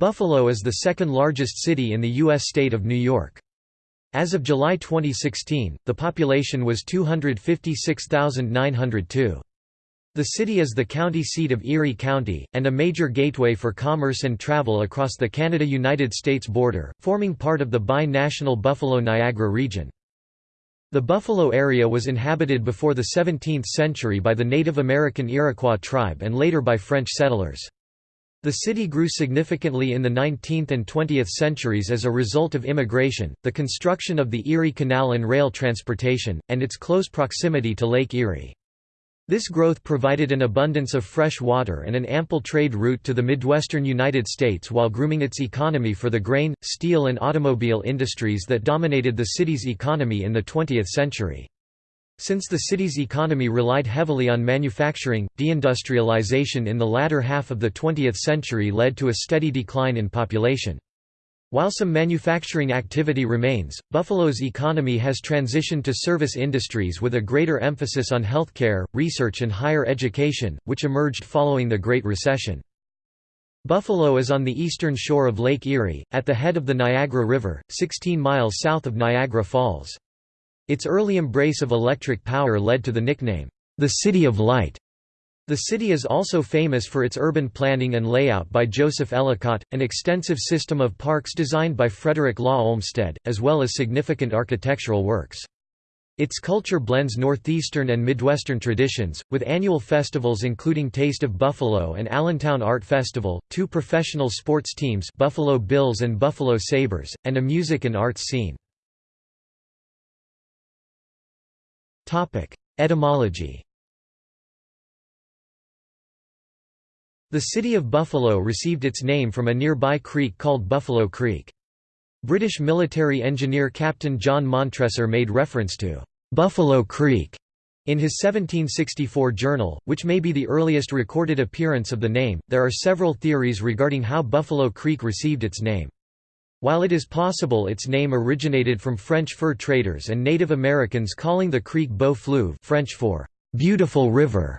Buffalo is the second largest city in the U.S. state of New York. As of July 2016, the population was 256,902. The city is the county seat of Erie County, and a major gateway for commerce and travel across the Canada–United States border, forming part of the bi-national Buffalo-Niagara region. The Buffalo area was inhabited before the 17th century by the Native American Iroquois tribe and later by French settlers. The city grew significantly in the 19th and 20th centuries as a result of immigration, the construction of the Erie Canal and rail transportation, and its close proximity to Lake Erie. This growth provided an abundance of fresh water and an ample trade route to the Midwestern United States while grooming its economy for the grain, steel and automobile industries that dominated the city's economy in the 20th century. Since the city's economy relied heavily on manufacturing, deindustrialization in the latter half of the 20th century led to a steady decline in population. While some manufacturing activity remains, Buffalo's economy has transitioned to service industries with a greater emphasis on healthcare, research and higher education, which emerged following the Great Recession. Buffalo is on the eastern shore of Lake Erie, at the head of the Niagara River, 16 miles south of Niagara Falls. Its early embrace of electric power led to the nickname, the City of Light. The city is also famous for its urban planning and layout by Joseph Ellicott, an extensive system of parks designed by Frederick Law Olmsted, as well as significant architectural works. Its culture blends northeastern and midwestern traditions, with annual festivals including Taste of Buffalo and Allentown Art Festival, two professional sports teams Buffalo Bills and Buffalo Sabres, and a music and arts scene. Etymology The city of Buffalo received its name from a nearby creek called Buffalo Creek. British military engineer Captain John Montresor made reference to «Buffalo Creek» in his 1764 journal, which may be the earliest recorded appearance of the name. There are several theories regarding how Buffalo Creek received its name. While it is possible its name originated from French fur traders and Native Americans calling the creek Beau Fleuve French for «beautiful river»,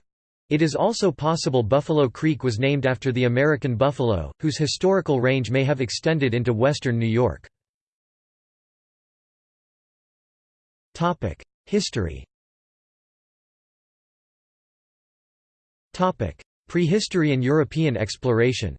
it is also possible Buffalo Creek was named after the American buffalo, whose historical range may have extended into western New York. History Prehistory and European exploration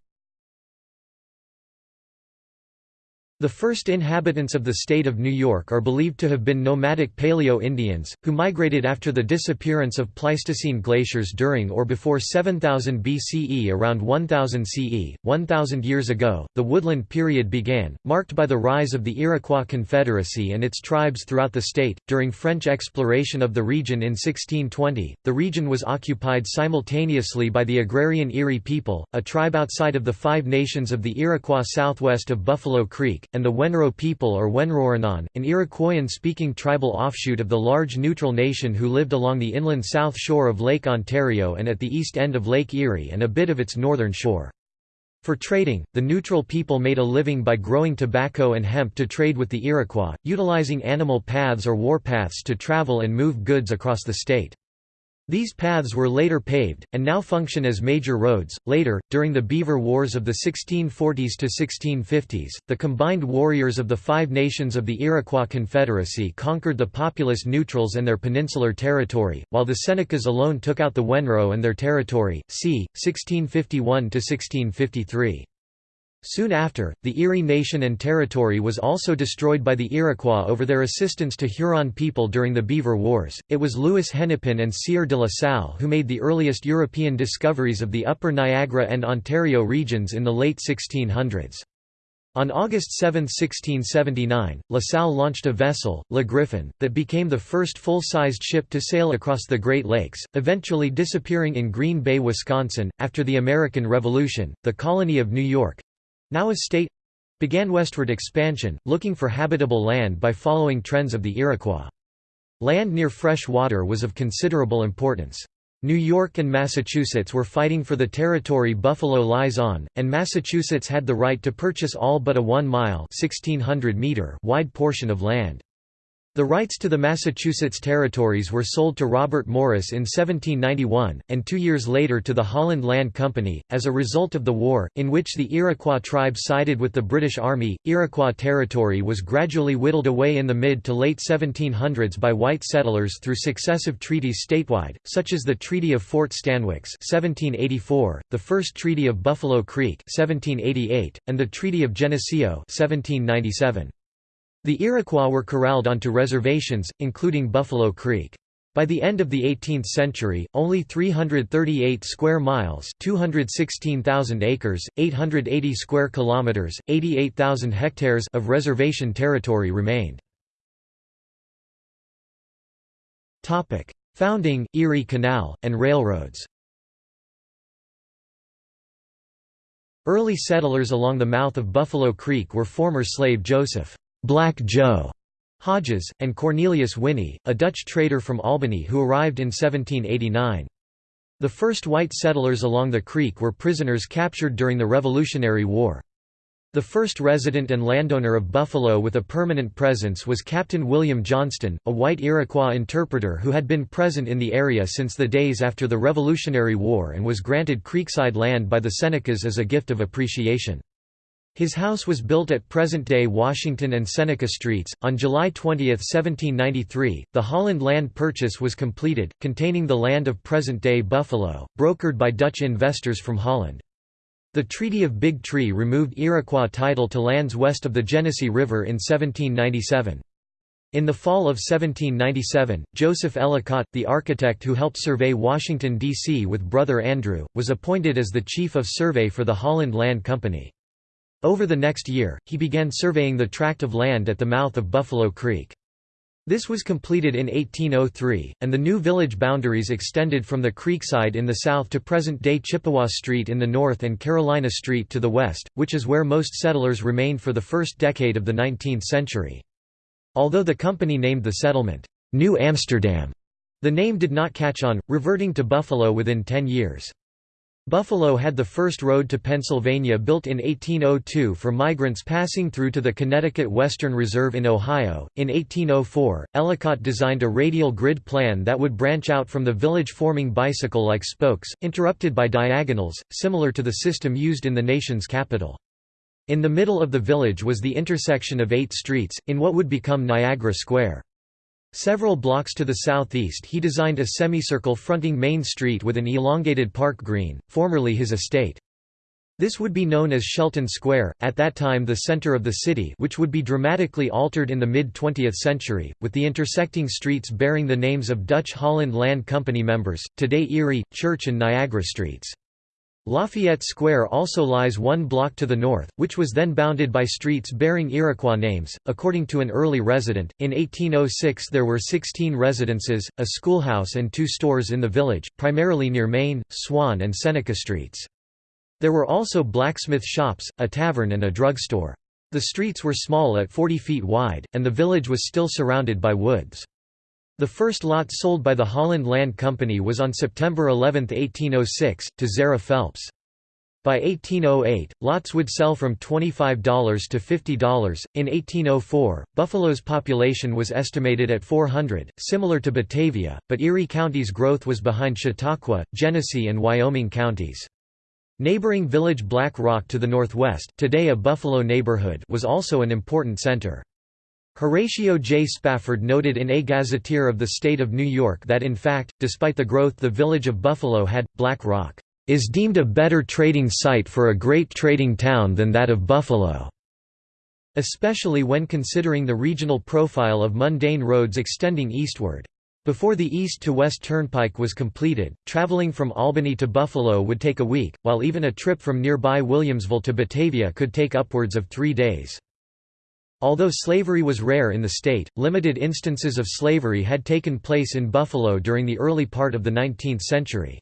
The first inhabitants of the state of New York are believed to have been nomadic Paleo-Indians, who migrated after the disappearance of Pleistocene glaciers during or before 7000 BCE around 1000 CE. 1000 years ago, the Woodland period began, marked by the rise of the Iroquois Confederacy and its tribes throughout the state. During French exploration of the region in 1620, the region was occupied simultaneously by the agrarian Erie people, a tribe outside of the Five Nations of the Iroquois southwest of Buffalo Creek, and the Wenro people or Wenroranon, an Iroquoian-speaking tribal offshoot of the large neutral nation who lived along the inland south shore of Lake Ontario and at the east end of Lake Erie and a bit of its northern shore. For trading, the neutral people made a living by growing tobacco and hemp to trade with the Iroquois, utilizing animal paths or warpaths to travel and move goods across the state. These paths were later paved, and now function as major roads. Later, during the Beaver Wars of the 1640s to 1650s, the combined warriors of the Five Nations of the Iroquois Confederacy conquered the populous Neutrals and their peninsular territory, while the Senecas alone took out the Wenro and their territory. c. 1651 to 1653. Soon after, the Erie Nation and territory was also destroyed by the Iroquois over their assistance to Huron people during the Beaver Wars. It was Louis Hennepin and Sieur de la Salle who made the earliest European discoveries of the upper Niagara and Ontario regions in the late 1600s. On August 7, 1679, La Salle launched a vessel, Le Griffon, that became the first full-sized ship to sail across the Great Lakes, eventually disappearing in Green Bay, Wisconsin. After the American Revolution, the colony of New York, now a state began westward expansion, looking for habitable land by following trends of the Iroquois. Land near fresh water was of considerable importance. New York and Massachusetts were fighting for the territory Buffalo lies on, and Massachusetts had the right to purchase all but a 1-mile wide portion of land. The rights to the Massachusetts territories were sold to Robert Morris in 1791, and two years later to the Holland Land Company. As a result of the war, in which the Iroquois tribe sided with the British Army, Iroquois territory was gradually whittled away in the mid to late 1700s by white settlers through successive treaties statewide, such as the Treaty of Fort Stanwix (1784), the First Treaty of Buffalo Creek (1788), and the Treaty of Geneseo (1797). The Iroquois were corralled onto reservations, including Buffalo Creek. By the end of the 18th century, only 338 square miles, 216,000 acres, 880 square kilometers, 88,000 hectares of reservation territory remained. Topic: Founding, Erie Canal, and railroads. Early settlers along the mouth of Buffalo Creek were former slave Joseph Black Joe Hodges, and Cornelius Winney, a Dutch trader from Albany who arrived in 1789. The first white settlers along the creek were prisoners captured during the Revolutionary War. The first resident and landowner of Buffalo with a permanent presence was Captain William Johnston, a white Iroquois interpreter who had been present in the area since the days after the Revolutionary War and was granted creekside land by the Senecas as a gift of appreciation. His house was built at present-day Washington and Seneca Streets. On July 20, 1793, the Holland land purchase was completed, containing the land of present-day Buffalo, brokered by Dutch investors from Holland. The Treaty of Big Tree removed Iroquois title to lands west of the Genesee River in 1797. In the fall of 1797, Joseph Ellicott, the architect who helped survey Washington, D.C. with brother Andrew, was appointed as the chief of survey for the Holland Land Company. Over the next year, he began surveying the tract of land at the mouth of Buffalo Creek. This was completed in 1803, and the new village boundaries extended from the creekside in the south to present-day Chippewa Street in the north and Carolina Street to the west, which is where most settlers remained for the first decade of the 19th century. Although the company named the settlement, New Amsterdam, the name did not catch on, reverting to Buffalo within ten years. Buffalo had the first road to Pennsylvania built in 1802 for migrants passing through to the Connecticut Western Reserve in Ohio. In 1804, Ellicott designed a radial grid plan that would branch out from the village forming bicycle like spokes, interrupted by diagonals, similar to the system used in the nation's capital. In the middle of the village was the intersection of eight streets, in what would become Niagara Square. Several blocks to the southeast he designed a semicircle fronting Main Street with an elongated park green, formerly his estate. This would be known as Shelton Square, at that time the center of the city which would be dramatically altered in the mid-20th century, with the intersecting streets bearing the names of Dutch Holland Land Company members, today Erie, Church and Niagara Streets. Lafayette Square also lies one block to the north, which was then bounded by streets bearing Iroquois names. According to an early resident, in 1806 there were 16 residences, a schoolhouse, and two stores in the village, primarily near Main, Swan, and Seneca Streets. There were also blacksmith shops, a tavern, and a drugstore. The streets were small at 40 feet wide, and the village was still surrounded by woods. The first lot sold by the Holland Land Company was on September 11, 1806, to Zara Phelps. By 1808, lots would sell from $25 to $50. In 1804, Buffalo's population was estimated at 400, similar to Batavia, but Erie County's growth was behind Chautauqua, Genesee, and Wyoming counties. Neighboring village Black Rock to the northwest, today a Buffalo neighborhood, was also an important center. Horatio J. Spafford noted in A Gazetteer of the State of New York that in fact, despite the growth the village of Buffalo had, Black Rock is deemed a better trading site for a great trading town than that of Buffalo, especially when considering the regional profile of mundane roads extending eastward. Before the east-to-west turnpike was completed, traveling from Albany to Buffalo would take a week, while even a trip from nearby Williamsville to Batavia could take upwards of three days. Although slavery was rare in the state, limited instances of slavery had taken place in Buffalo during the early part of the 19th century.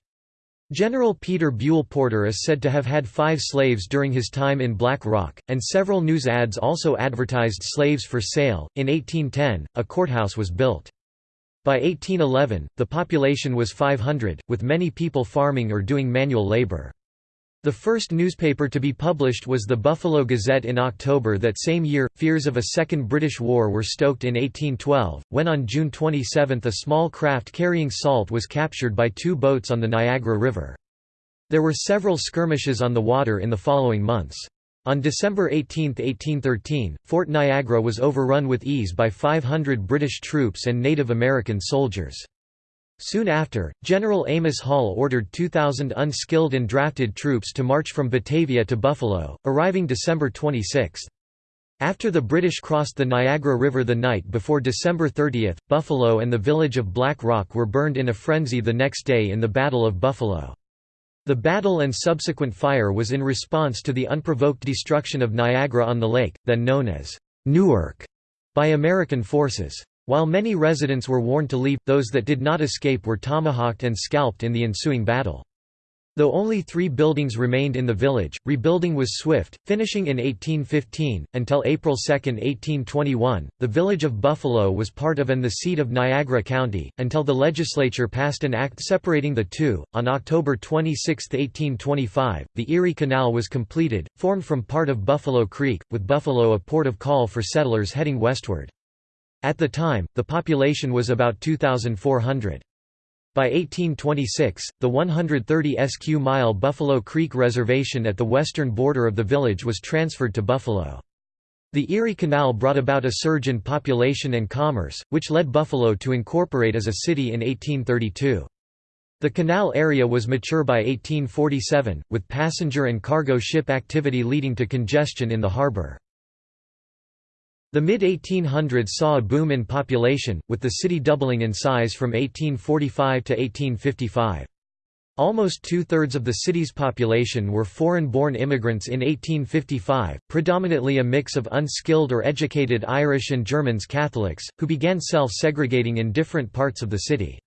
General Peter Buell Porter is said to have had five slaves during his time in Black Rock, and several news ads also advertised slaves for sale. In 1810, a courthouse was built. By 1811, the population was 500, with many people farming or doing manual labor. The first newspaper to be published was the Buffalo Gazette in October that same year. Fears of a Second British War were stoked in 1812, when on June 27 a small craft carrying salt was captured by two boats on the Niagara River. There were several skirmishes on the water in the following months. On December 18, 1813, Fort Niagara was overrun with ease by 500 British troops and Native American soldiers. Soon after, General Amos Hall ordered 2,000 unskilled and drafted troops to march from Batavia to Buffalo, arriving December 26. After the British crossed the Niagara River the night before December 30, Buffalo and the village of Black Rock were burned in a frenzy the next day in the Battle of Buffalo. The battle and subsequent fire was in response to the unprovoked destruction of Niagara on the Lake, then known as Newark, by American forces. While many residents were warned to leave, those that did not escape were tomahawked and scalped in the ensuing battle. Though only three buildings remained in the village, rebuilding was swift, finishing in 1815. Until April 2, 1821, the village of Buffalo was part of and the seat of Niagara County, until the legislature passed an act separating the two. On October 26, 1825, the Erie Canal was completed, formed from part of Buffalo Creek, with Buffalo a port of call for settlers heading westward. At the time, the population was about 2,400. By 1826, the 130 sq mile Buffalo Creek Reservation at the western border of the village was transferred to Buffalo. The Erie Canal brought about a surge in population and commerce, which led Buffalo to incorporate as a city in 1832. The canal area was mature by 1847, with passenger and cargo ship activity leading to congestion in the harbor. The mid-1800s saw a boom in population, with the city doubling in size from 1845 to 1855. Almost two-thirds of the city's population were foreign-born immigrants in 1855, predominantly a mix of unskilled or educated Irish and Germans Catholics, who began self-segregating in different parts of the city.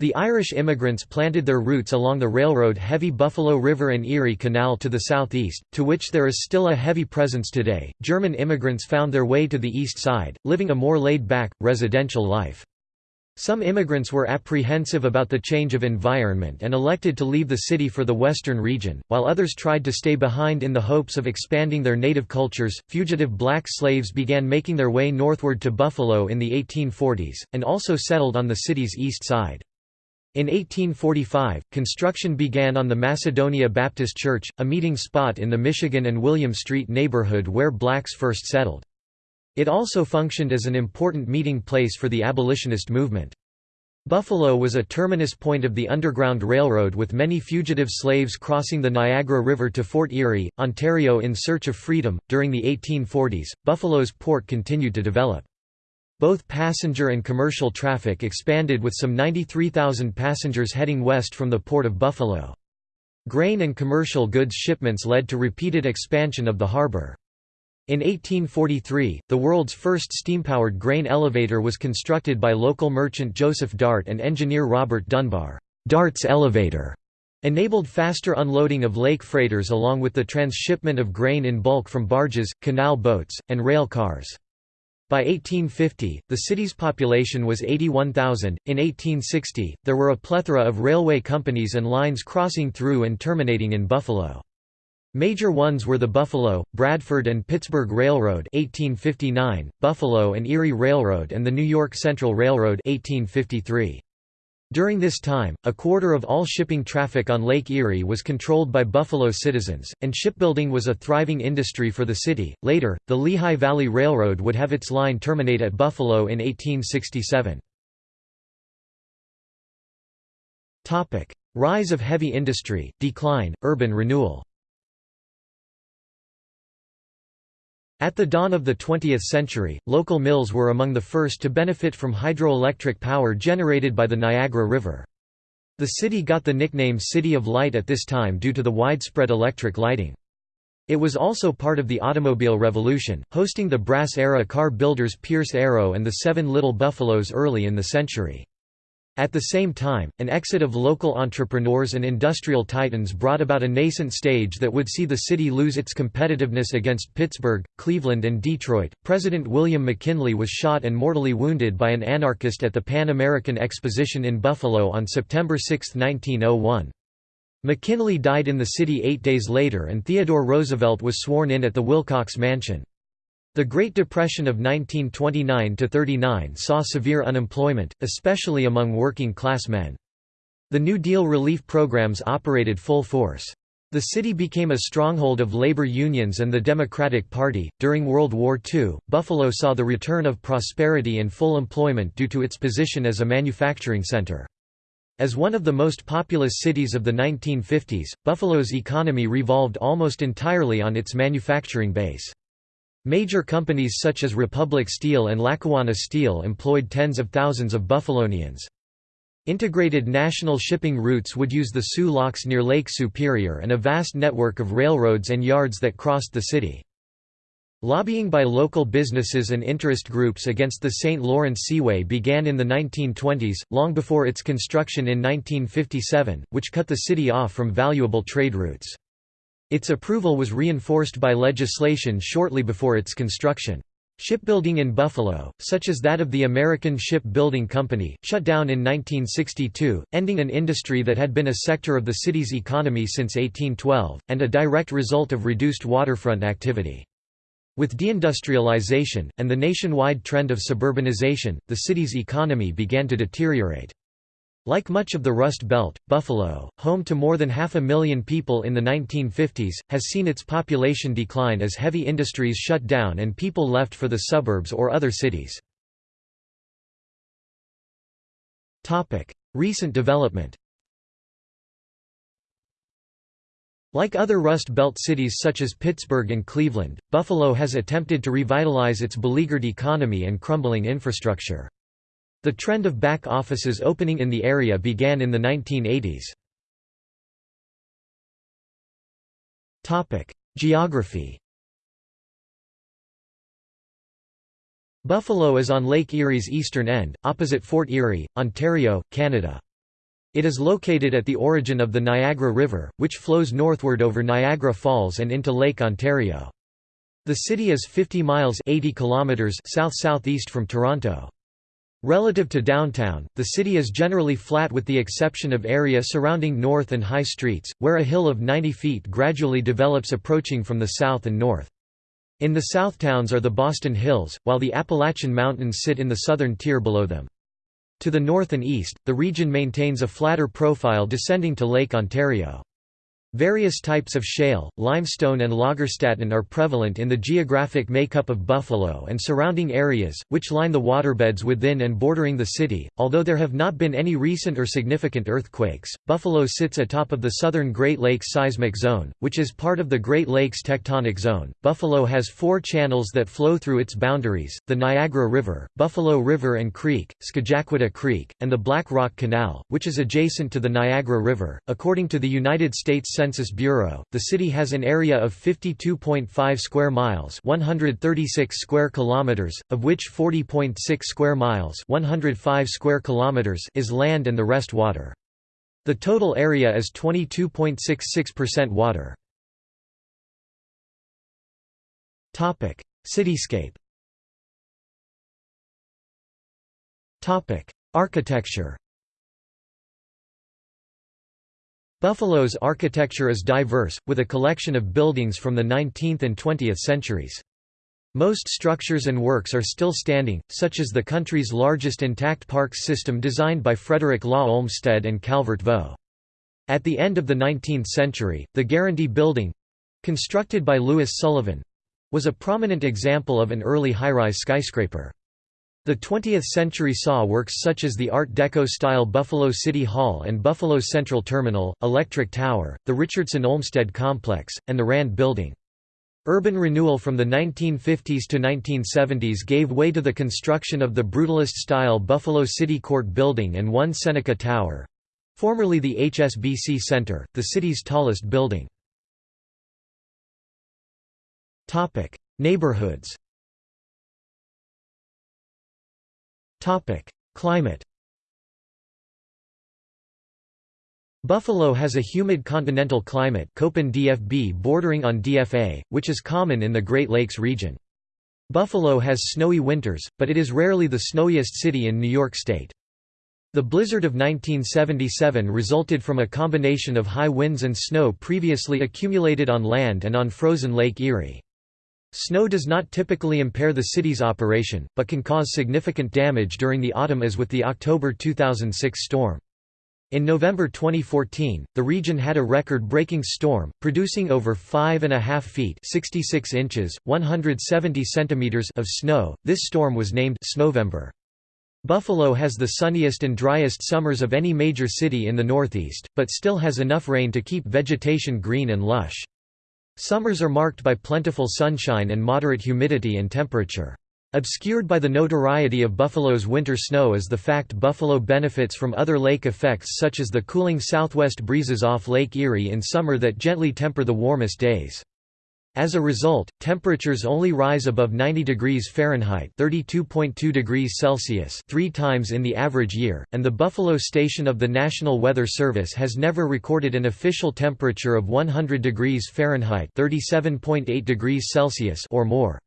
The Irish immigrants planted their roots along the railroad-heavy Buffalo River and Erie Canal to the southeast, to which there is still a heavy presence today. German immigrants found their way to the east side, living a more laid-back, residential life. Some immigrants were apprehensive about the change of environment and elected to leave the city for the western region, while others tried to stay behind in the hopes of expanding their native cultures. Fugitive black slaves began making their way northward to Buffalo in the 1840s, and also settled on the city's east side. In 1845, construction began on the Macedonia Baptist Church, a meeting spot in the Michigan and William Street neighborhood where blacks first settled. It also functioned as an important meeting place for the abolitionist movement. Buffalo was a terminus point of the Underground Railroad with many fugitive slaves crossing the Niagara River to Fort Erie, Ontario in search of freedom. During the 1840s, Buffalo's port continued to develop. Both passenger and commercial traffic expanded with some 93,000 passengers heading west from the Port of Buffalo. Grain and commercial goods shipments led to repeated expansion of the harbor. In 1843, the world's first steam-powered grain elevator was constructed by local merchant Joseph Dart and engineer Robert Dunbar. Dart's elevator enabled faster unloading of lake freighters along with the transshipment of grain in bulk from barges, canal boats, and rail cars. By 1850, the city's population was 81,000. In 1860, there were a plethora of railway companies and lines crossing through and terminating in Buffalo. Major ones were the Buffalo, Bradford and Pittsburgh Railroad 1859, Buffalo and Erie Railroad and the New York Central Railroad 1853. During this time, a quarter of all shipping traffic on Lake Erie was controlled by Buffalo citizens, and shipbuilding was a thriving industry for the city. Later, the Lehigh Valley Railroad would have its line terminate at Buffalo in 1867. Topic: Rise of heavy industry, decline, urban renewal. At the dawn of the 20th century, local mills were among the first to benefit from hydroelectric power generated by the Niagara River. The city got the nickname City of Light at this time due to the widespread electric lighting. It was also part of the automobile revolution, hosting the brass-era car builders Pierce Arrow and the Seven Little Buffaloes early in the century. At the same time, an exit of local entrepreneurs and industrial titans brought about a nascent stage that would see the city lose its competitiveness against Pittsburgh, Cleveland, and Detroit. President William McKinley was shot and mortally wounded by an anarchist at the Pan American Exposition in Buffalo on September 6, 1901. McKinley died in the city eight days later and Theodore Roosevelt was sworn in at the Wilcox Mansion. The Great Depression of 1929–39 saw severe unemployment, especially among working-class men. The New Deal relief programs operated full force. The city became a stronghold of labor unions and the Democratic Party. During World War II, Buffalo saw the return of prosperity and full employment due to its position as a manufacturing center. As one of the most populous cities of the 1950s, Buffalo's economy revolved almost entirely on its manufacturing base. Major companies such as Republic Steel and Lackawanna Steel employed tens of thousands of Buffalonians. Integrated national shipping routes would use the Soo Locks near Lake Superior and a vast network of railroads and yards that crossed the city. Lobbying by local businesses and interest groups against the St. Lawrence Seaway began in the 1920s, long before its construction in 1957, which cut the city off from valuable trade routes. Its approval was reinforced by legislation shortly before its construction. Shipbuilding in Buffalo, such as that of the American Ship Building Company, shut down in 1962, ending an industry that had been a sector of the city's economy since 1812, and a direct result of reduced waterfront activity. With deindustrialization, and the nationwide trend of suburbanization, the city's economy began to deteriorate. Like much of the Rust Belt, Buffalo, home to more than half a million people in the 1950s, has seen its population decline as heavy industries shut down and people left for the suburbs or other cities. Recent development Like other Rust Belt cities such as Pittsburgh and Cleveland, Buffalo has attempted to revitalize its beleaguered economy and crumbling infrastructure. The trend of back offices opening in the area began in the 1980s. Geography Buffalo is on Lake Erie's eastern end, opposite Fort Erie, Ontario, Canada. It is located at the origin of the Niagara River, which flows northward over Niagara Falls and into Lake Ontario. The city is 50 miles 80 kilometers south-southeast from Toronto. Relative to downtown, the city is generally flat with the exception of area surrounding North and High Streets, where a hill of 90 feet gradually develops approaching from the south and north. In the south towns are the Boston Hills, while the Appalachian Mountains sit in the southern tier below them. To the north and east, the region maintains a flatter profile descending to Lake Ontario. Various types of shale, limestone and lagerstätten are prevalent in the geographic makeup of Buffalo and surrounding areas, which line the waterbeds within and bordering the city. Although there have not been any recent or significant earthquakes, Buffalo sits atop of the southern Great Lakes seismic zone, which is part of the Great Lakes tectonic zone. Buffalo has four channels that flow through its boundaries, the Niagara River, Buffalo River and Creek, Scajaquada Creek, and the Black Rock Canal, which is adjacent to the Niagara River. According to the United States Census Bureau, the city has an area of 52.5 square miles, 136 square kilometers, of which 40.6 square miles, 105 square kilometers is land and the rest water. The total area is 22.66% water. Topic: Cityscape. Topic: Architecture. Buffalo's architecture is diverse, with a collection of buildings from the 19th and 20th centuries. Most structures and works are still standing, such as the country's largest intact parks system designed by Frederick Law Olmsted and Calvert Vaux. At the end of the 19th century, the Guarantee Building—constructed by Louis Sullivan—was a prominent example of an early high-rise skyscraper. The 20th century saw works such as the Art Deco-style Buffalo City Hall and Buffalo Central Terminal, Electric Tower, the Richardson Olmsted Complex, and the Rand Building. Urban renewal from the 1950s to 1970s gave way to the construction of the brutalist-style Buffalo City Court Building and One Seneca Tower—formerly the HSBC Center, the city's tallest building. Neighborhoods Climate Buffalo has a humid continental climate Köppen DFB bordering on DFA, which is common in the Great Lakes region. Buffalo has snowy winters, but it is rarely the snowiest city in New York State. The blizzard of 1977 resulted from a combination of high winds and snow previously accumulated on land and on frozen Lake Erie. Snow does not typically impair the city's operation, but can cause significant damage during the autumn as with the October 2006 storm. In November 2014, the region had a record-breaking storm, producing over 5.5 feet 66 inches, 170 centimeters of snow. This storm was named Snowvember. Buffalo has the sunniest and driest summers of any major city in the Northeast, but still has enough rain to keep vegetation green and lush. Summers are marked by plentiful sunshine and moderate humidity and temperature. Obscured by the notoriety of Buffalo's winter snow is the fact Buffalo benefits from other lake effects such as the cooling southwest breezes off Lake Erie in summer that gently temper the warmest days. As a result, temperatures only rise above 90 degrees Fahrenheit (32.2 degrees Celsius) 3 times in the average year, and the Buffalo station of the National Weather Service has never recorded an official temperature of 100 degrees Fahrenheit (37.8 degrees Celsius) or more.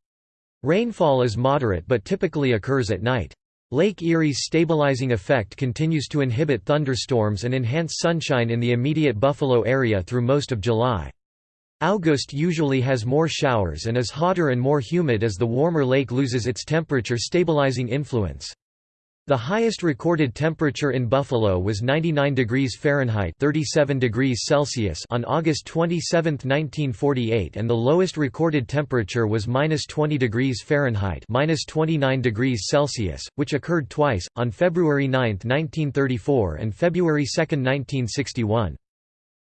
Rainfall is moderate but typically occurs at night. Lake Erie's stabilizing effect continues to inhibit thunderstorms and enhance sunshine in the immediate Buffalo area through most of July. August usually has more showers and is hotter and more humid as the warmer lake loses its temperature stabilizing influence. The highest recorded temperature in Buffalo was 99 degrees Fahrenheit 37 degrees Celsius on August 27, 1948 and the lowest recorded temperature was minus 20 degrees Fahrenheit minus 29 degrees Celsius, which occurred twice, on February 9, 1934 and February 2, 1961.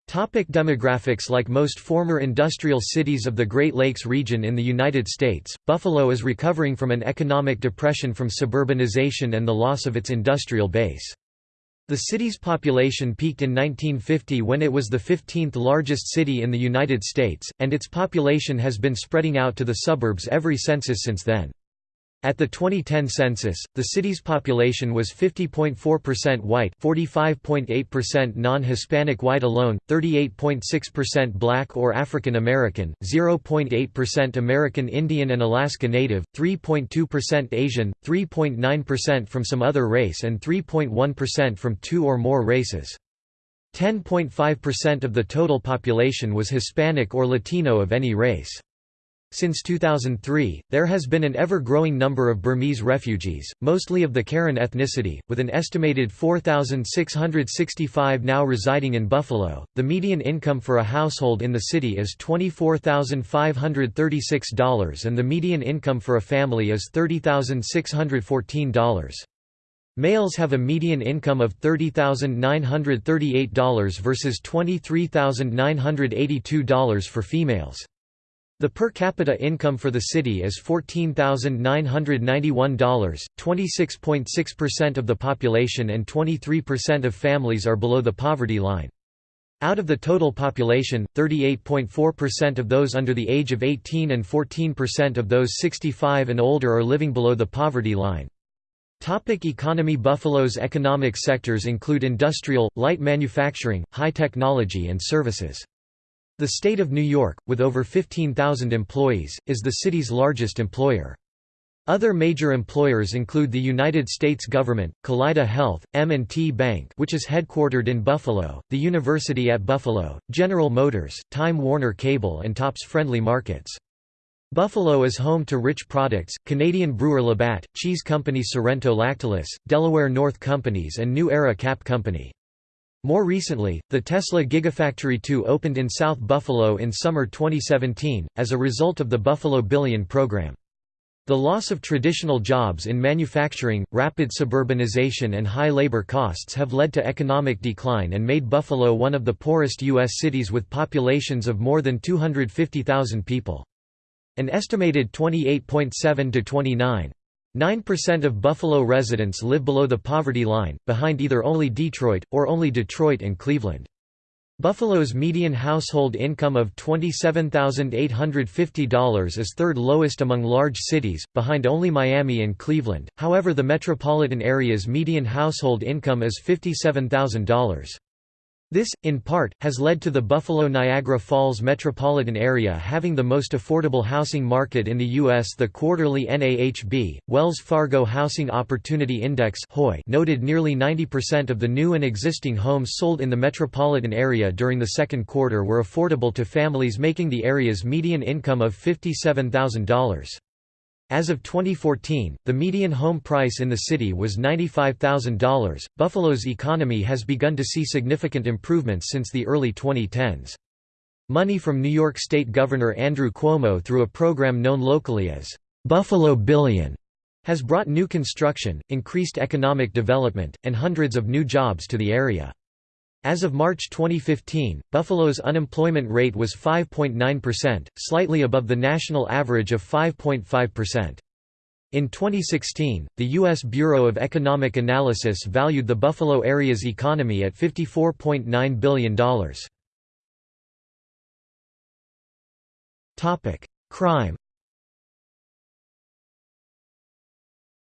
Topic demographics Like most former industrial cities of the Great Lakes region in the United States, Buffalo is recovering from an economic depression from suburbanization and the loss of its industrial base. The city's population peaked in 1950 when it was the 15th largest city in the United States, and its population has been spreading out to the suburbs every census since then. At the 2010 census, the city's population was 50.4% white 45.8% non-Hispanic white alone, 38.6% black or African American, 0.8% American Indian and Alaska Native, 3.2% Asian, 3.9% from some other race and 3.1% from two or more races. 10.5% of the total population was Hispanic or Latino of any race. Since 2003, there has been an ever-growing number of Burmese refugees, mostly of the Karen ethnicity, with an estimated 4,665 now residing in Buffalo. The median income for a household in the city is $24,536 and the median income for a family is $30,614. Males have a median income of $30,938 versus $23,982 for females. The per capita income for the city is $14,991, 26.6% of the population and 23% of families are below the poverty line. Out of the total population, 38.4% of those under the age of 18 and 14% of those 65 and older are living below the poverty line. Topic economy Buffalo's economic sectors include industrial, light manufacturing, high technology and services. The state of New York, with over 15,000 employees, is the city's largest employer. Other major employers include the United States government, Kaleida Health, M&T Bank which is headquartered in Buffalo, the University at Buffalo, General Motors, Time Warner Cable and Tops Friendly Markets. Buffalo is home to Rich Products, Canadian brewer Labatt, cheese company Sorrento Lactalis, Delaware North Companies and New Era Cap Company. More recently, the Tesla Gigafactory 2 opened in South Buffalo in summer 2017, as a result of the Buffalo Billion program. The loss of traditional jobs in manufacturing, rapid suburbanization and high labor costs have led to economic decline and made Buffalo one of the poorest U.S. cities with populations of more than 250,000 people. An estimated 28.7 to 29 9% of Buffalo residents live below the poverty line, behind either only Detroit, or only Detroit and Cleveland. Buffalo's median household income of $27,850 is third lowest among large cities, behind only Miami and Cleveland, however the metropolitan area's median household income is $57,000. This, in part, has led to the Buffalo-Niagara Falls metropolitan area having the most affordable housing market in the U.S. The quarterly NAHB, Wells Fargo Housing Opportunity Index noted nearly 90% of the new and existing homes sold in the metropolitan area during the second quarter were affordable to families making the area's median income of $57,000. As of 2014, the median home price in the city was $95,000. Buffalo's economy has begun to see significant improvements since the early 2010s. Money from New York State Governor Andrew Cuomo through a program known locally as Buffalo Billion has brought new construction, increased economic development, and hundreds of new jobs to the area. As of March 2015, Buffalo's unemployment rate was 5.9%, slightly above the national average of 5.5%. In 2016, the U.S. Bureau of Economic Analysis valued the Buffalo area's economy at $54.9 billion. Crime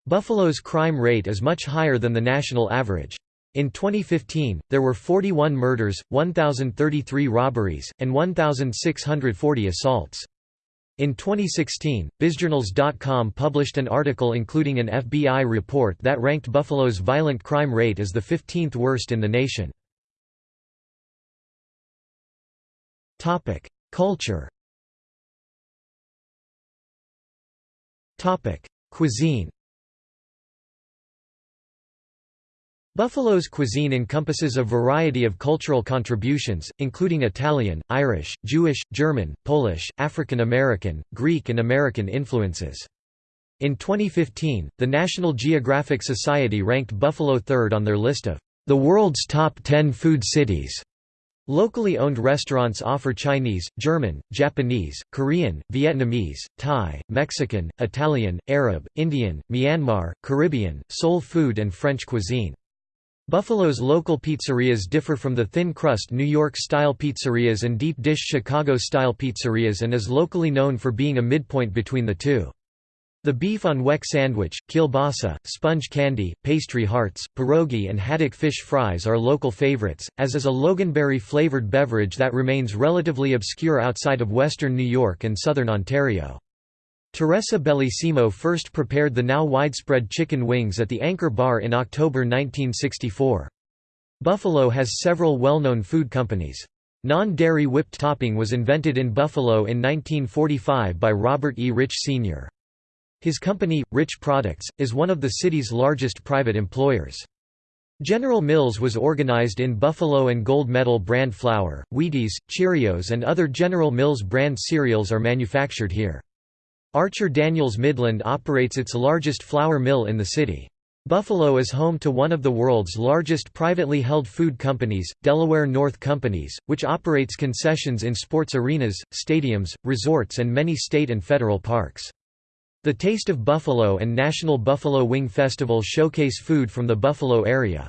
Buffalo's crime rate is much higher than the national average. In 2015, there were 41 murders, 1,033 robberies, and 1,640 assaults. In 2016, BizJournals.com published an article including an FBI report that ranked Buffalo's violent crime rate as the 15th worst in the nation. Culture Cuisine Buffalo's cuisine encompasses a variety of cultural contributions, including Italian, Irish, Jewish, German, Polish, African American, Greek and American influences. In 2015, the National Geographic Society ranked Buffalo third on their list of the world's top 10 food cities. Locally owned restaurants offer Chinese, German, Japanese, Korean, Vietnamese, Thai, Mexican, Italian, Arab, Indian, Myanmar, Caribbean, soul food and French cuisine. Buffalo's local pizzerias differ from the thin-crust New York-style pizzerias and deep-dish Chicago-style pizzerias and is locally known for being a midpoint between the two. The beef on weck sandwich, kielbasa, sponge candy, pastry hearts, pierogi and haddock fish fries are local favorites, as is a loganberry-flavored beverage that remains relatively obscure outside of western New York and southern Ontario. Teresa Bellissimo first prepared the now widespread chicken wings at the Anchor Bar in October 1964. Buffalo has several well-known food companies. Non-dairy whipped topping was invented in Buffalo in 1945 by Robert E. Rich Sr. His company, Rich Products, is one of the city's largest private employers. General Mills was organized in Buffalo and Gold Medal brand flour, Wheaties, Cheerios and other General Mills brand cereals are manufactured here. Archer Daniels Midland operates its largest flour mill in the city. Buffalo is home to one of the world's largest privately held food companies, Delaware North Companies, which operates concessions in sports arenas, stadiums, resorts and many state and federal parks. The Taste of Buffalo and National Buffalo Wing Festival showcase food from the Buffalo area.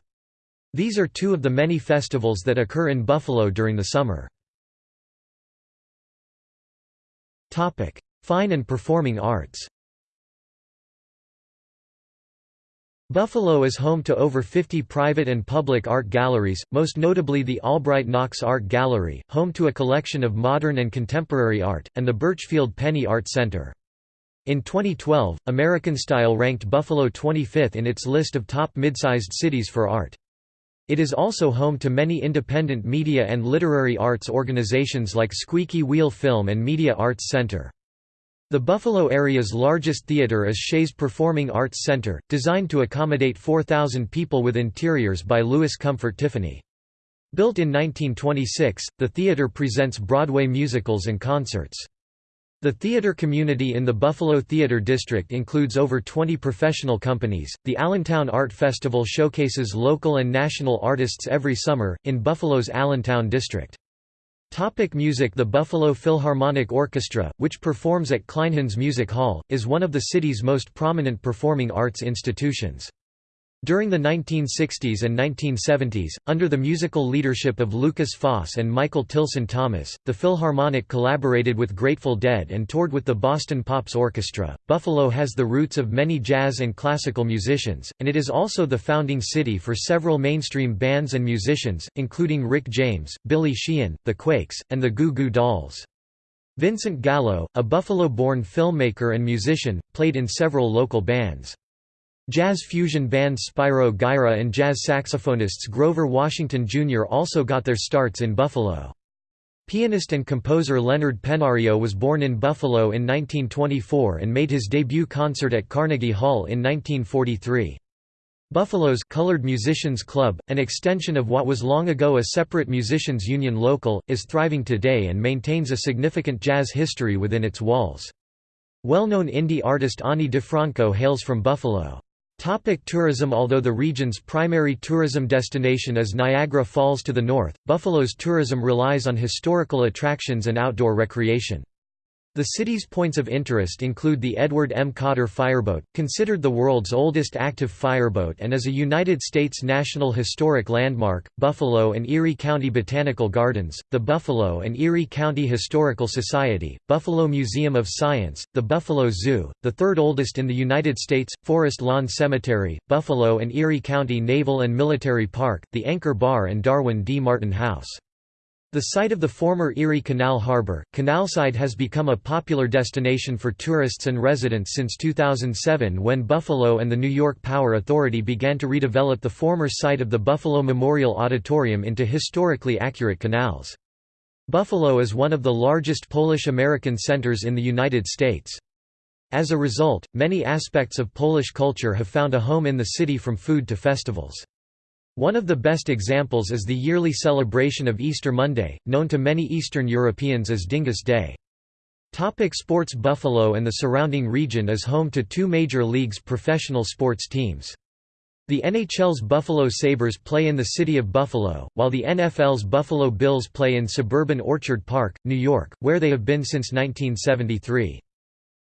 These are two of the many festivals that occur in Buffalo during the summer. Fine and performing arts Buffalo is home to over 50 private and public art galleries, most notably the Albright Knox Art Gallery, home to a collection of modern and contemporary art, and the Burchfield Penney Art Center. In 2012, American Style ranked Buffalo 25th in its list of top mid-sized cities for art. It is also home to many independent media and literary arts organizations like Squeaky Wheel Film and Media Arts Center. The Buffalo area's largest theater is Shea's Performing Arts Center, designed to accommodate 4,000 people with interiors by Louis Comfort Tiffany. Built in 1926, the theater presents Broadway musicals and concerts. The theater community in the Buffalo Theater District includes over 20 professional companies. The Allentown Art Festival showcases local and national artists every summer, in Buffalo's Allentown district. Topic music The Buffalo Philharmonic Orchestra, which performs at Kleinhans Music Hall, is one of the city's most prominent performing arts institutions. During the 1960s and 1970s, under the musical leadership of Lukas Foss and Michael Tilson Thomas, the Philharmonic collaborated with Grateful Dead and toured with the Boston Pops Orchestra. Buffalo has the roots of many jazz and classical musicians, and it is also the founding city for several mainstream bands and musicians, including Rick James, Billy Sheehan, The Quakes, and the Goo Goo Dolls. Vincent Gallo, a Buffalo-born filmmaker and musician, played in several local bands. Jazz fusion bands Spyro Gyra and jazz saxophonists Grover Washington Jr. also got their starts in Buffalo. Pianist and composer Leonard Pennario was born in Buffalo in 1924 and made his debut concert at Carnegie Hall in 1943. Buffalo's Colored Musicians Club, an extension of what was long ago a separate musicians union local, is thriving today and maintains a significant jazz history within its walls. Well-known indie artist Ani DiFranco hails from Buffalo. Topic tourism Although the region's primary tourism destination is Niagara Falls to the north, Buffalo's tourism relies on historical attractions and outdoor recreation. The city's points of interest include the Edward M. Cotter Fireboat, considered the world's oldest active fireboat and is a United States National Historic Landmark, Buffalo and Erie County Botanical Gardens, the Buffalo and Erie County Historical Society, Buffalo Museum of Science, the Buffalo Zoo, the third oldest in the United States, Forest Lawn Cemetery, Buffalo and Erie County Naval and Military Park, the Anchor Bar and Darwin D. Martin House. The site of the former Erie Canal Harbor, Canalside has become a popular destination for tourists and residents since 2007 when Buffalo and the New York Power Authority began to redevelop the former site of the Buffalo Memorial Auditorium into historically accurate canals. Buffalo is one of the largest Polish-American centers in the United States. As a result, many aspects of Polish culture have found a home in the city from food to festivals. One of the best examples is the yearly celebration of Easter Monday, known to many Eastern Europeans as Dingus Day. Topic sports Buffalo and the surrounding region is home to two major leagues professional sports teams. The NHL's Buffalo Sabres play in the city of Buffalo, while the NFL's Buffalo Bills play in suburban Orchard Park, New York, where they have been since 1973.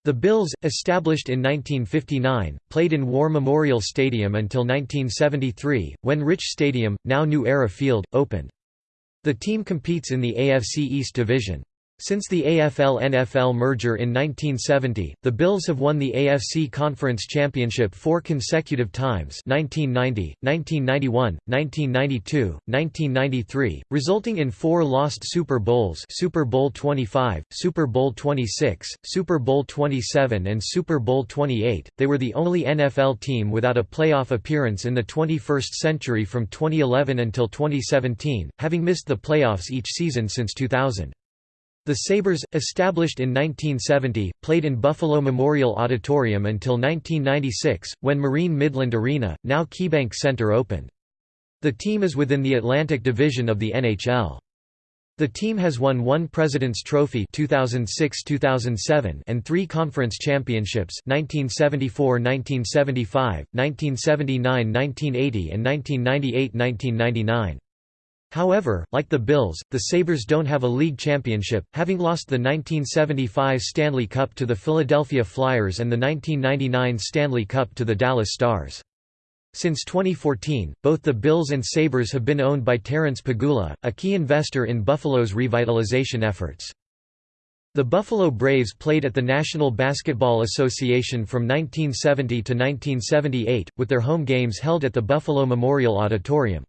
The Bills, established in 1959, played in War Memorial Stadium until 1973, when Rich Stadium, now New Era Field, opened. The team competes in the AFC East Division. Since the AFL-NFL merger in 1970, the Bills have won the AFC Conference Championship four consecutive times 1990, 1991, 1992, 1993, resulting in four lost Super Bowls Super Bowl 25, Super Bowl 26, Super Bowl 27 and Super Bowl 28. They were the only NFL team without a playoff appearance in the 21st century from 2011 until 2017, having missed the playoffs each season since 2000. The Sabres, established in 1970, played in Buffalo Memorial Auditorium until 1996, when Marine Midland Arena, now KeyBank Center opened. The team is within the Atlantic Division of the NHL. The team has won one President's Trophy 2006-2007 and three conference championships 1974-1975, 1979-1980 and 1998-1999. However, like the Bills, the Sabres don't have a league championship, having lost the 1975 Stanley Cup to the Philadelphia Flyers and the 1999 Stanley Cup to the Dallas Stars. Since 2014, both the Bills and Sabres have been owned by Terrence Pegula, a key investor in Buffalo's revitalization efforts. The Buffalo Braves played at the National Basketball Association from 1970 to 1978, with their home games held at the Buffalo Memorial Auditorium.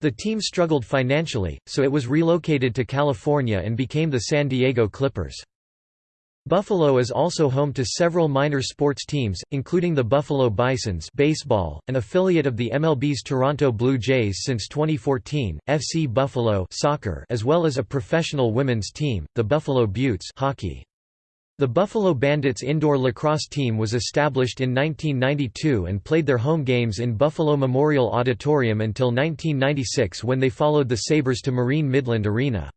The team struggled financially, so it was relocated to California and became the San Diego Clippers. Buffalo is also home to several minor sports teams, including the Buffalo Bisons baseball, an affiliate of the MLB's Toronto Blue Jays since 2014, FC Buffalo soccer, as well as a professional women's team, the Buffalo Beauts hockey. The Buffalo Bandits indoor lacrosse team was established in 1992 and played their home games in Buffalo Memorial Auditorium until 1996 when they followed the Sabres to Marine Midland Arena.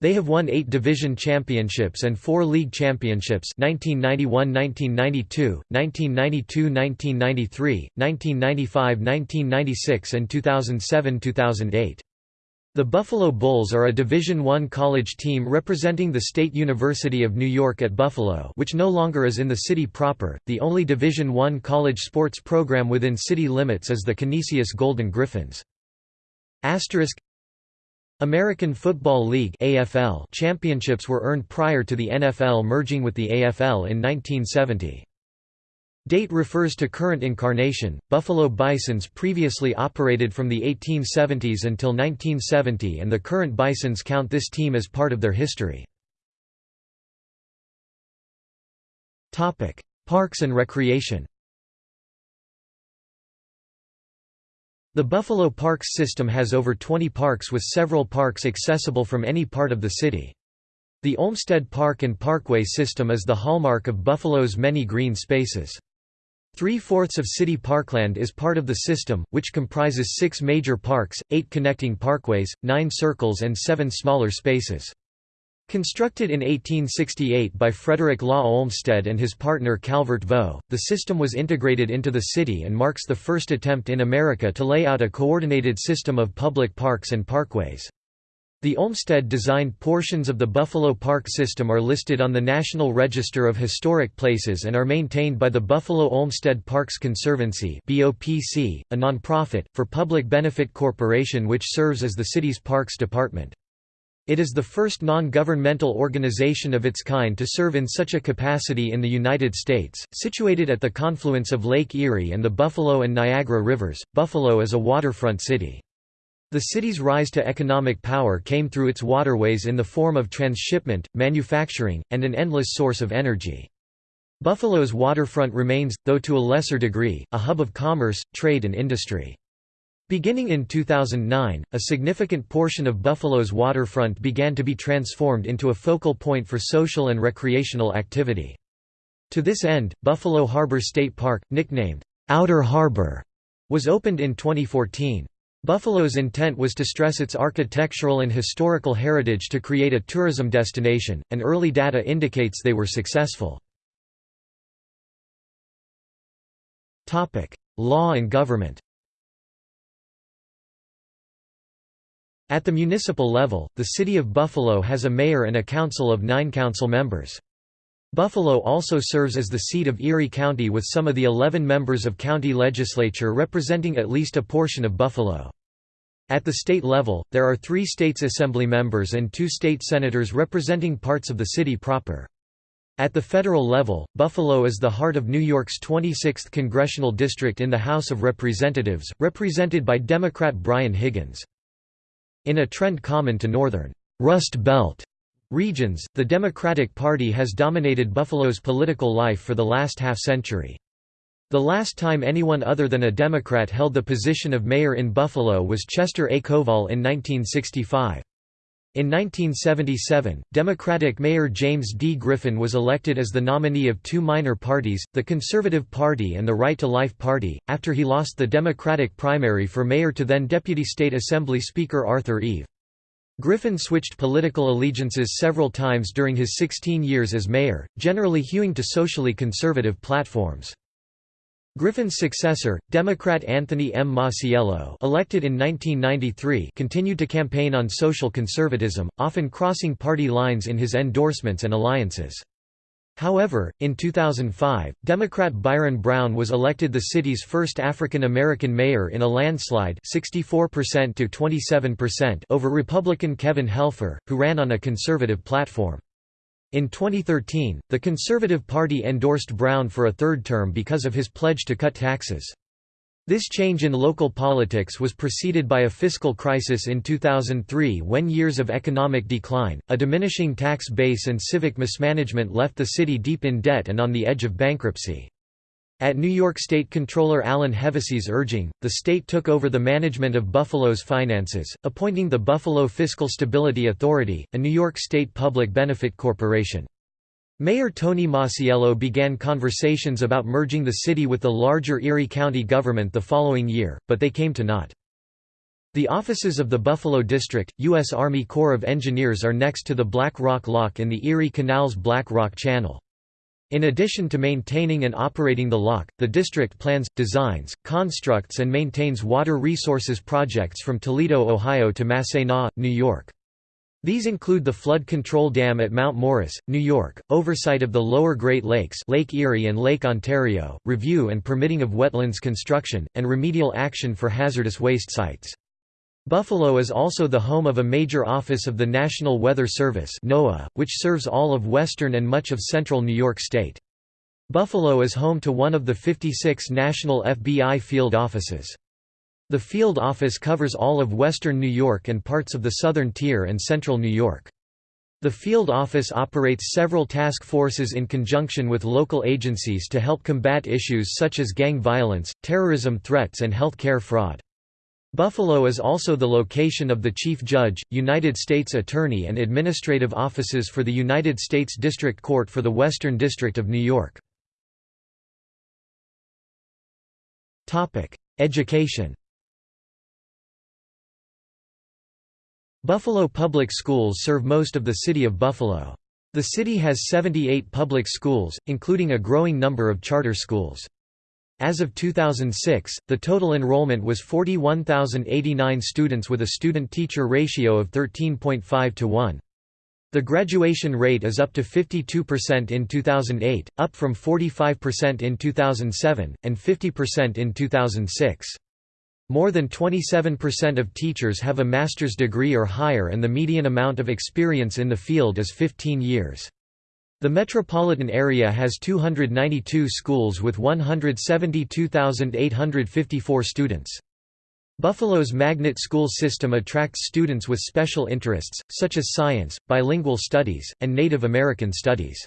They have won eight division championships and four league championships 1991–1992, 1992–1993, 1995–1996 and 2007–2008. The Buffalo Bulls are a Division I college team representing the State University of New York at Buffalo which no longer is in the city proper. The only Division I college sports program within city limits is the Canisius Golden Griffins. Asterisk American Football League AFL championships were earned prior to the NFL merging with the AFL in 1970. Date refers to current incarnation. Buffalo Bisons previously operated from the 1870s until 1970 and the current Bisons count this team as part of their history. Topic: Parks and Recreation. The Buffalo Parks system has over 20 parks with several parks accessible from any part of the city. The Olmsted Park and Parkway system is the hallmark of Buffalo's many green spaces. Three-fourths of city parkland is part of the system, which comprises six major parks, eight connecting parkways, nine circles and seven smaller spaces. Constructed in 1868 by Frederick Law Olmsted and his partner Calvert Vaux, the system was integrated into the city and marks the first attempt in America to lay out a coordinated system of public parks and parkways. The Olmsted-designed portions of the Buffalo Park system are listed on the National Register of Historic Places and are maintained by the Buffalo Olmsted Parks Conservancy a nonprofit, for public benefit corporation which serves as the city's parks department. It is the first non-governmental organization of its kind to serve in such a capacity in the United States. Situated at the confluence of Lake Erie and the Buffalo and Niagara Rivers, Buffalo is a waterfront city. The city's rise to economic power came through its waterways in the form of transshipment, manufacturing, and an endless source of energy. Buffalo's waterfront remains, though to a lesser degree, a hub of commerce, trade and industry. Beginning in 2009, a significant portion of Buffalo's waterfront began to be transformed into a focal point for social and recreational activity. To this end, Buffalo Harbor State Park, nicknamed Outer Harbor, was opened in 2014. Buffalo's intent was to stress its architectural and historical heritage to create a tourism destination, and early data indicates they were successful. Law and government At the municipal level, the City of Buffalo has a mayor and a council of nine council members. Buffalo also serves as the seat of Erie County with some of the 11 members of county legislature representing at least a portion of Buffalo. At the state level, there are three states assembly members and two state senators representing parts of the city proper. At the federal level, Buffalo is the heart of New York's 26th congressional district in the House of Representatives, represented by Democrat Brian Higgins. In a trend common to northern Rust Belt regions, the Democratic Party has dominated Buffalo's political life for the last half-century. The last time anyone other than a Democrat held the position of mayor in Buffalo was Chester A. Kowal in 1965. In 1977, Democratic Mayor James D. Griffin was elected as the nominee of two minor parties, the Conservative Party and the Right to Life Party, after he lost the Democratic primary for mayor to then Deputy State Assembly Speaker Arthur Eve. Griffin switched political allegiances several times during his 16 years as mayor, generally hewing to socially conservative platforms. Griffin's successor, Democrat Anthony M. Masiello elected in 1993 continued to campaign on social conservatism, often crossing party lines in his endorsements and alliances. However, in 2005, Democrat Byron Brown was elected the city's first African American mayor in a landslide 64% to 27% over Republican Kevin Helfer, who ran on a conservative platform. In 2013, the Conservative Party endorsed Brown for a third term because of his pledge to cut taxes. This change in local politics was preceded by a fiscal crisis in 2003 when years of economic decline, a diminishing tax base and civic mismanagement left the city deep in debt and on the edge of bankruptcy. At New York State Controller Alan Hevesi's urging, the state took over the management of Buffalo's finances, appointing the Buffalo Fiscal Stability Authority, a New York State public benefit corporation. Mayor Tony Masiello began conversations about merging the city with the larger Erie County government the following year, but they came to naught. The offices of the Buffalo District, U.S. Army Corps of Engineers are next to the Black Rock Lock in the Erie Canal's Black Rock Channel. In addition to maintaining and operating the lock, the district plans, designs, constructs and maintains water resources projects from Toledo, Ohio to Massena, New York. These include the flood control dam at Mount Morris, New York, oversight of the lower Great Lakes Lake Erie and Lake Ontario, review and permitting of wetlands construction, and remedial action for hazardous waste sites. Buffalo is also the home of a major office of the National Weather Service NOAA, which serves all of western and much of central New York State. Buffalo is home to one of the 56 national FBI field offices. The field office covers all of western New York and parts of the southern tier and central New York. The field office operates several task forces in conjunction with local agencies to help combat issues such as gang violence, terrorism threats and health care fraud. Buffalo is also the location of the Chief Judge, United States Attorney and administrative offices for the United States District Court for the Western District of New York. Education Buffalo Public Schools serve most of the city of Buffalo. The city has 78 public schools, including a growing number of charter schools. As of 2006, the total enrollment was 41,089 students with a student-teacher ratio of 13.5 to 1. The graduation rate is up to 52% in 2008, up from 45% in 2007, and 50% in 2006. More than 27% of teachers have a master's degree or higher and the median amount of experience in the field is 15 years. The metropolitan area has 292 schools with 172,854 students. Buffalo's magnet school system attracts students with special interests, such as science, bilingual studies, and Native American studies.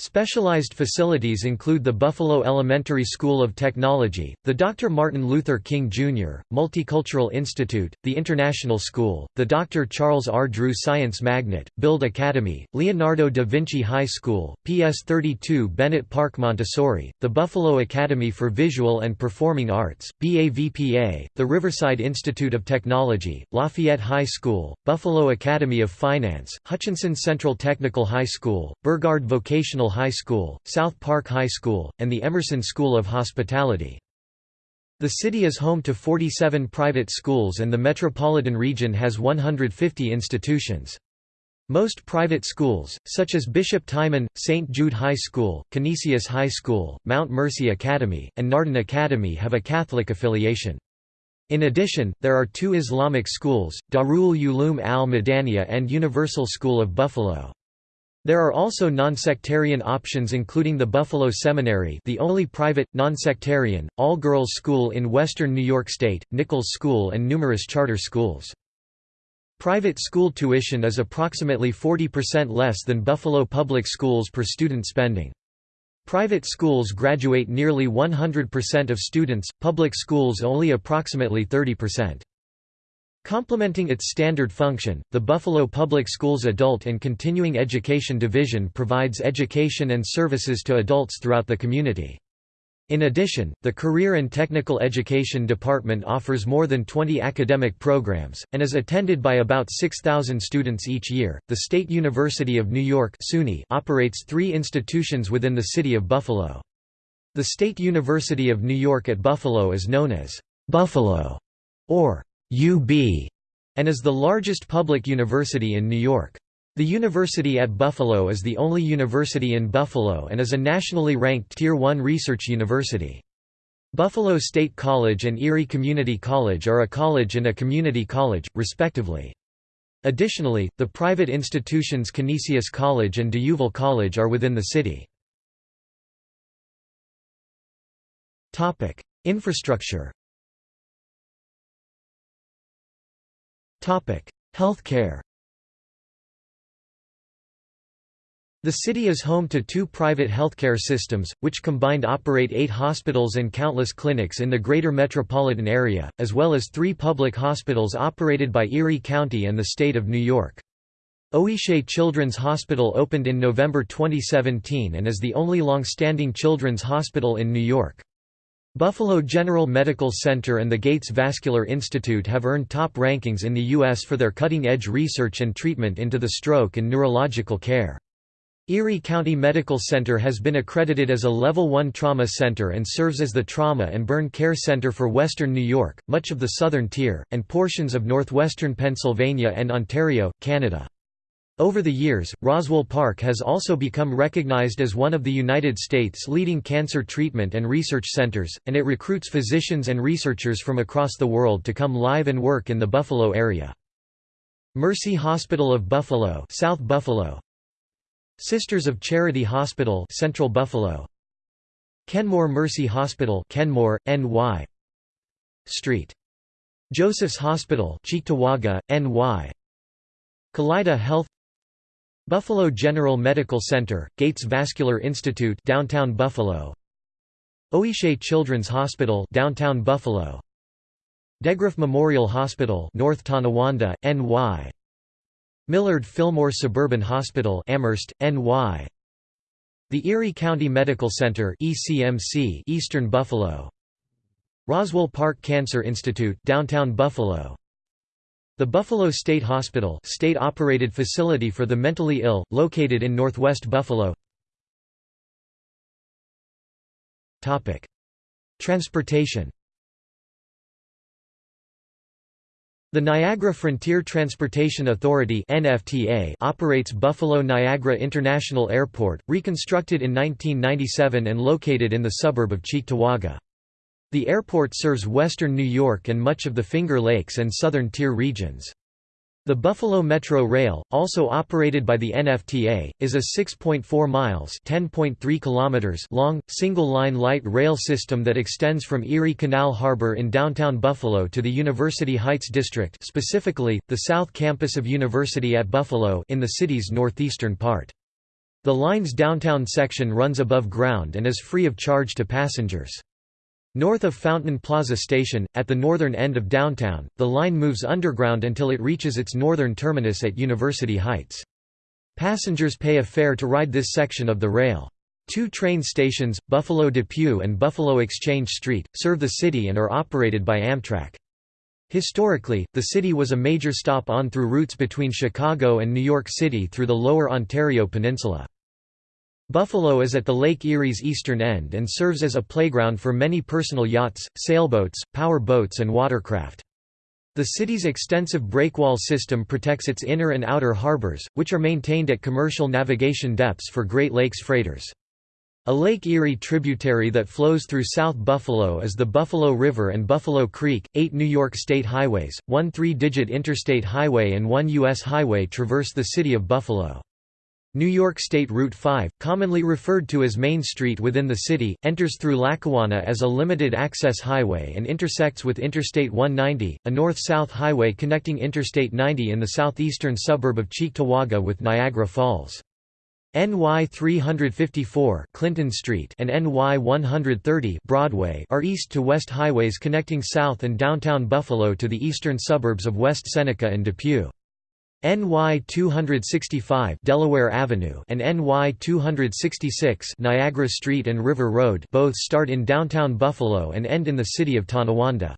Specialized facilities include the Buffalo Elementary School of Technology, the Dr. Martin Luther King Jr., Multicultural Institute, the International School, the Dr. Charles R. Drew Science Magnet, Build Academy, Leonardo da Vinci High School, PS 32 Bennett Park Montessori, the Buffalo Academy for Visual and Performing Arts, BAVPA, the Riverside Institute of Technology, Lafayette High School, Buffalo Academy of Finance, Hutchinson Central Technical High School, Burgard Vocational High School, South Park High School, and the Emerson School of Hospitality. The city is home to 47 private schools and the metropolitan region has 150 institutions. Most private schools, such as Bishop Timon, St. Jude High School, Canisius High School, Mount Mercy Academy, and Nardin Academy have a Catholic affiliation. In addition, there are two Islamic schools, Darul Uloom al-Madaniya and Universal School of Buffalo. There are also non-sectarian options including the Buffalo Seminary the only private, non-sectarian, all-girls school in western New York State, Nichols School and numerous charter schools. Private school tuition is approximately 40% less than Buffalo public schools per student spending. Private schools graduate nearly 100% of students, public schools only approximately 30%. Complementing its standard function, the Buffalo Public Schools Adult and Continuing Education Division provides education and services to adults throughout the community. In addition, the Career and Technical Education Department offers more than 20 academic programs, and is attended by about 6,000 students each year. The State University of New York SUNY operates three institutions within the city of Buffalo. The State University of New York at Buffalo is known as Buffalo or UB, and is the largest public university in New York. The University at Buffalo is the only university in Buffalo and is a nationally ranked Tier 1 research university. Buffalo State College and Erie Community College are a college and a community college, respectively. Additionally, the private institutions Canisius College and D'Youville College are within the city. Infrastructure Healthcare The city is home to two private healthcare systems, which combined operate eight hospitals and countless clinics in the greater metropolitan area, as well as three public hospitals operated by Erie County and the state of New York. Oishei Children's Hospital opened in November 2017 and is the only long-standing children's hospital in New York. Buffalo General Medical Center and the Gates Vascular Institute have earned top rankings in the U.S. for their cutting-edge research and treatment into the stroke and neurological care. Erie County Medical Center has been accredited as a Level 1 trauma center and serves as the trauma and burn care center for western New York, much of the southern tier, and portions of northwestern Pennsylvania and Ontario, Canada. Over the years, Roswell Park has also become recognized as one of the United States' leading cancer treatment and research centers, and it recruits physicians and researchers from across the world to come live and work in the Buffalo area. Mercy Hospital of Buffalo, South Buffalo, Sisters of Charity Hospital Central Buffalo Kenmore Mercy Hospital Kenmore, NY Street. Joseph's Hospital Cheektowaga, NY Kaleida Health Buffalo General Medical Center, Gates Vascular Institute downtown Buffalo. Oishei Children's Hospital downtown Buffalo. DeGraff Memorial Hospital North Tonawanda, NY Millard Fillmore Suburban Hospital Amherst, NY The Erie County Medical Center ECMC Eastern Buffalo. Roswell Park Cancer Institute downtown Buffalo The Buffalo State Hospital state-operated facility for the mentally ill, located in northwest Buffalo. Transportation. The Niagara Frontier Transportation Authority (NFTA) operates Buffalo Niagara International Airport, reconstructed in 1997 and located in the suburb of Cheektowaga. The airport serves western New York and much of the Finger Lakes and southern tier regions. The Buffalo Metro Rail, also operated by the NFTA, is a 6.4 miles (10.3 kilometers) long, single-line light rail system that extends from Erie Canal Harbor in downtown Buffalo to the University Heights district specifically, the South Campus of University at Buffalo in the city's northeastern part. The line's downtown section runs above ground and is free of charge to passengers. North of Fountain Plaza Station, at the northern end of downtown, the line moves underground until it reaches its northern terminus at University Heights. Passengers pay a fare to ride this section of the rail. Two train stations, Buffalo Depew and Buffalo Exchange Street, serve the city and are operated by Amtrak. Historically, the city was a major stop on through routes between Chicago and New York City through the lower Ontario Peninsula. Buffalo is at the Lake Erie's eastern end and serves as a playground for many personal yachts, sailboats, power boats and watercraft. The city's extensive breakwall system protects its inner and outer harbors, which are maintained at commercial navigation depths for Great Lakes freighters. A Lake Erie tributary that flows through South Buffalo is the Buffalo River and Buffalo Creek. Eight New York state highways, one three digit interstate highway, and one U.S. highway traverse the city of Buffalo. New York State Route 5, commonly referred to as Main Street within the city, enters through Lackawanna as a limited-access highway and intersects with Interstate 190, a north-south highway connecting Interstate 90 in the southeastern suburb of Cheektowaga with Niagara Falls. NY 354 Clinton Street and NY 130 Broadway are east-to-west highways connecting South and downtown Buffalo to the eastern suburbs of West Seneca and Depew. NY 265 Delaware Avenue and NY 266 Niagara Street and River Road both start in downtown Buffalo and end in the city of Tonawanda.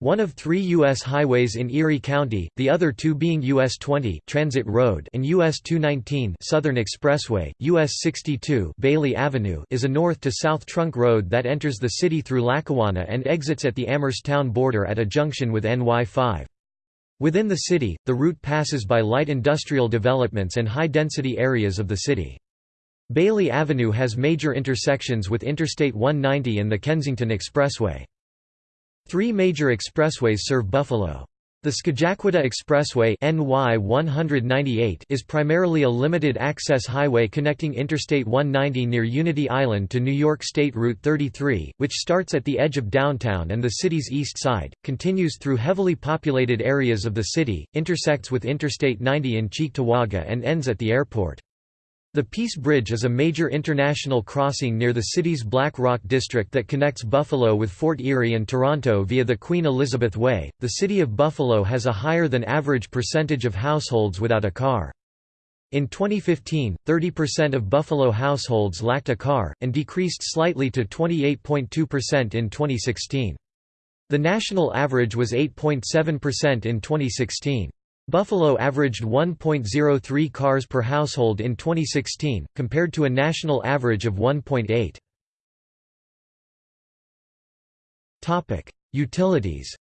One of three U.S. highways in Erie County, the other two being US 20 Transit Road and US 219 Southern Expressway, US 62 Bailey Avenue is a north-to-south trunk road that enters the city through Lackawanna and exits at the Amherst town border at a junction with NY 5. Within the city, the route passes by light industrial developments and high-density areas of the city. Bailey Avenue has major intersections with Interstate 190 and the Kensington Expressway. Three major expressways serve Buffalo. The Scajaquada Expressway NY 198 is primarily a limited-access highway connecting Interstate 190 near Unity Island to New York State Route 33, which starts at the edge of downtown and the city's east side, continues through heavily populated areas of the city, intersects with Interstate 90 in Cheektowaga and ends at the airport. The Peace Bridge is a major international crossing near the city's Black Rock district that connects Buffalo with Fort Erie and Toronto via the Queen Elizabeth Way. The city of Buffalo has a higher than average percentage of households without a car. In 2015, 30% of Buffalo households lacked a car, and decreased slightly to 28.2% in 2016. The national average was 8.7% in 2016. Buffalo averaged 1.03 cars per household in 2016, compared to a national average of 1.8. Utilities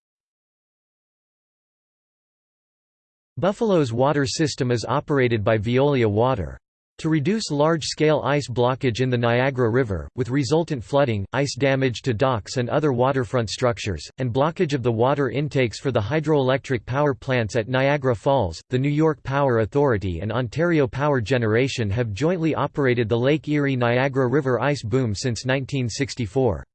Buffalo's water system is operated by Veolia Water. To reduce large-scale ice blockage in the Niagara River, with resultant flooding, ice damage to docks and other waterfront structures, and blockage of the water intakes for the hydroelectric power plants at Niagara Falls, the New York Power Authority and Ontario Power Generation have jointly operated the Lake Erie Niagara River ice boom since 1964.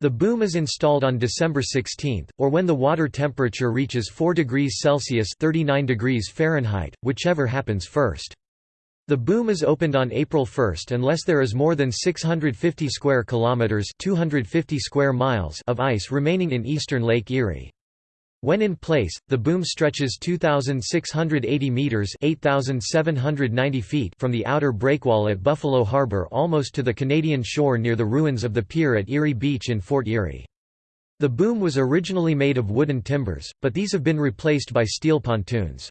The boom is installed on December 16, or when the water temperature reaches 4 degrees Celsius 39 degrees Fahrenheit, whichever happens first. The boom is opened on April 1 unless there is more than 650 square kilometers (250 square miles) of ice remaining in eastern Lake Erie. When in place, the boom stretches 2,680 meters (8,790 feet) from the outer breakwall at Buffalo Harbor almost to the Canadian shore near the ruins of the pier at Erie Beach in Fort Erie. The boom was originally made of wooden timbers, but these have been replaced by steel pontoons.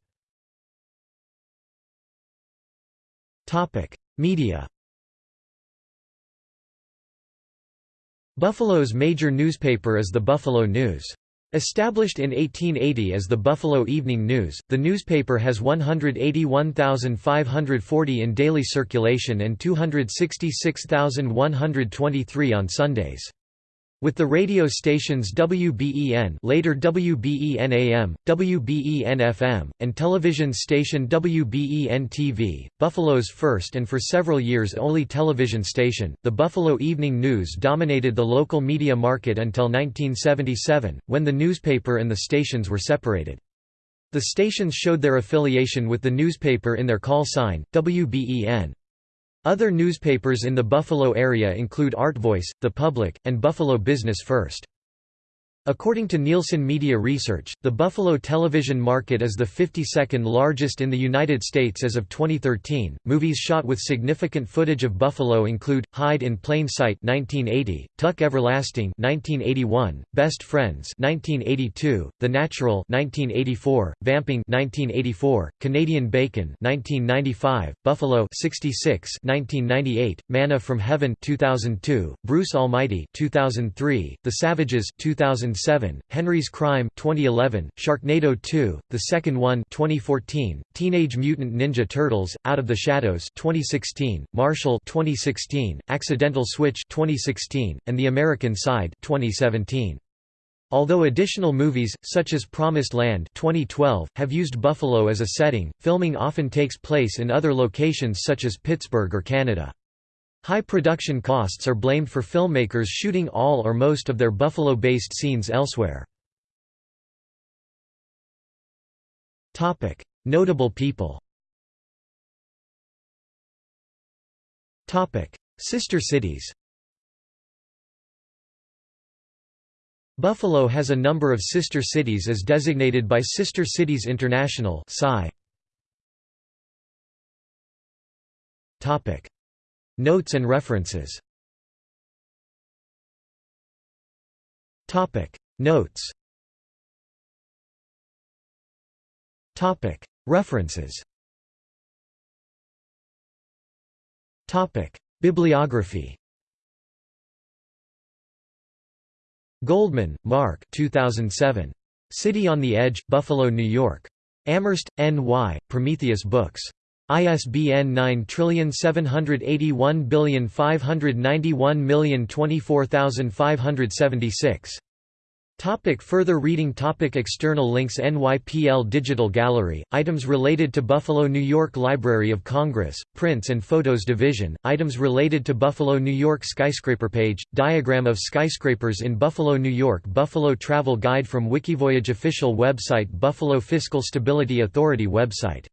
Media Buffalo's major newspaper is the Buffalo News. Established in 1880 as the Buffalo Evening News, the newspaper has 181,540 in daily circulation and 266,123 on Sundays. With the radio stations WBEN later WBEN-AM, WBEN-FM, and television station WBEN-TV, Buffalo's first and for several years only television station, the Buffalo Evening News dominated the local media market until 1977, when the newspaper and the stations were separated. The stations showed their affiliation with the newspaper in their call sign, WBEN. Other newspapers in the Buffalo area include ArtVoice, The Public, and Buffalo Business First. According to Nielsen Media Research, the Buffalo television market is the 52nd largest in the United States as of 2013. Movies shot with significant footage of Buffalo include Hide in Plain Sight (1980), Tuck Everlasting (1981), Best Friends (1982), The Natural (1984), Vamping (1984), Canadian Bacon (1995), Buffalo (66), 1998, Manna from Heaven (2002), Bruce Almighty (2003), The Savages (2000). 2007, Henry's Crime 2011, Sharknado 2, The Second One 2014, Teenage Mutant Ninja Turtles: Out of the Shadows 2016, Marshall 2016, Accidental Switch 2016, and The American Side 2017. Although additional movies, such as Promised Land 2012, have used Buffalo as a setting, filming often takes place in other locations such as Pittsburgh or Canada. High production costs are blamed for filmmakers shooting all or most of their Buffalo-based scenes elsewhere. Notable people Sister cities Buffalo has a number of sister cities as designated by Sister Cities International Topic Notes and references Notes References Bibliography Goldman, Mark 2007. City on the Edge, Buffalo, New York. Amherst, N.Y., Prometheus Books. ISBN 9781591024576. Topic further reading topic External links NYPL Digital Gallery, items related to Buffalo New York Library of Congress, Prints and Photos Division, items related to Buffalo New York Skyscraper page, diagram of skyscrapers in Buffalo New York Buffalo Travel Guide from Wikivoyage Official website Buffalo Fiscal Stability Authority website